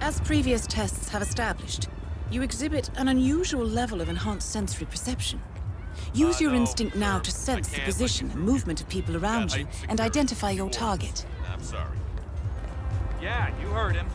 As previous tests have established, you exhibit an unusual level of enhanced sensory perception. Use Uh, your no, instinct now to sense the position and movement of people around Yeah, you and identify your target. I'm sorry. Yeah, you heard him.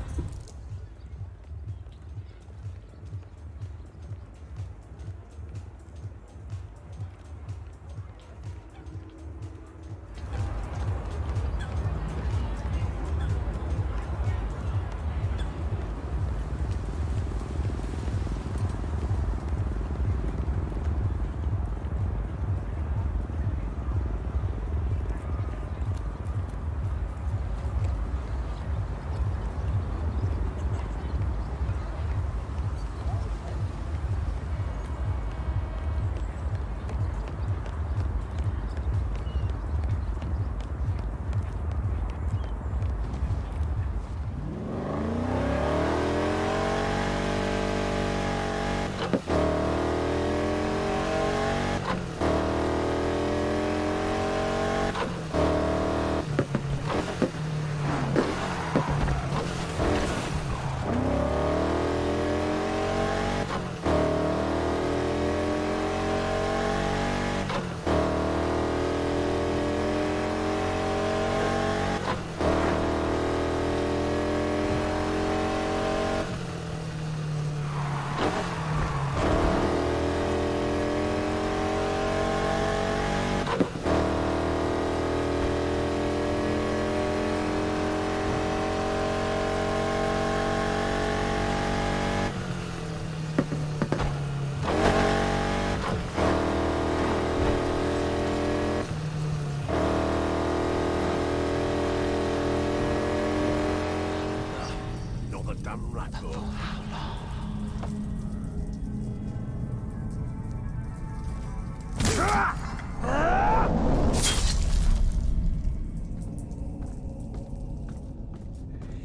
Another damn rat hole.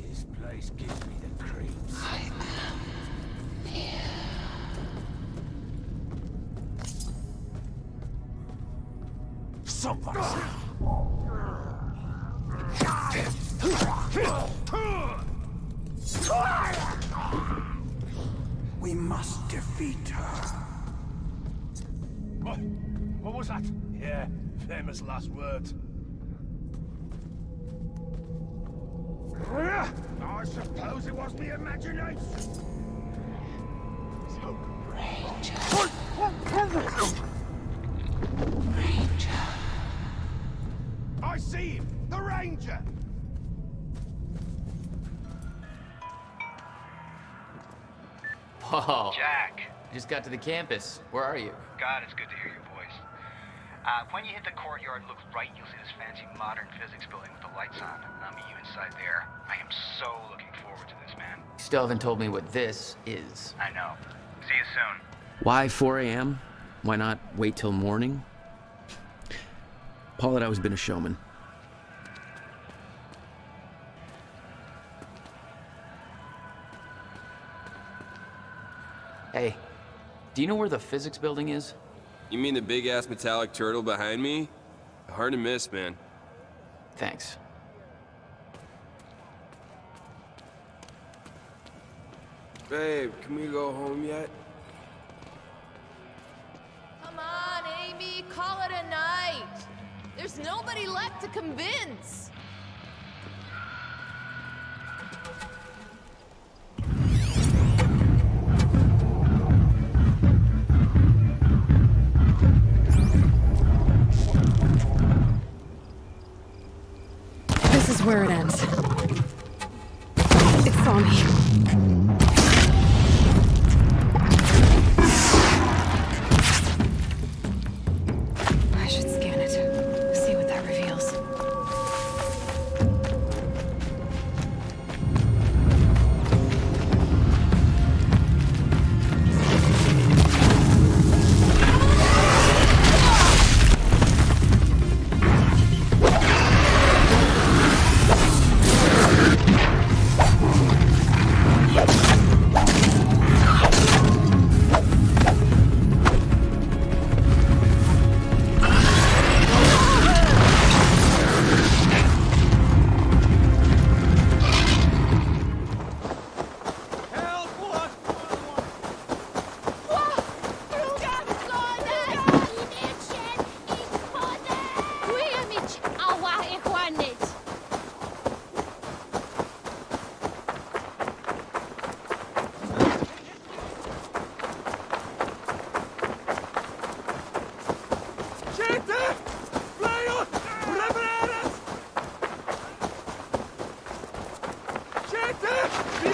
This place gives me the creeps. Somebody. Defeat her. What? What was that? Yeah, famous last words. I suppose it was the imagination. So I see him! The Ranger! Whoa. Jack, I just got to the campus. Where are you? God, it's good to hear your voice. Uh, when you hit the courtyard, look right, you'll see this fancy modern physics building with the lights on. I'll meet you inside there. I am so looking forward to this, man. You still haven't told me what this is. I know. See you soon. Why 4 a.m.? Why not wait till morning? Paul had always been a showman. Hey, do you know where the physics building is? You mean the big-ass metallic turtle behind me? Hard to miss, man. Thanks. Babe, can we go home yet? Come on, Amy, call it a night. There's nobody left to convince. Where it ends.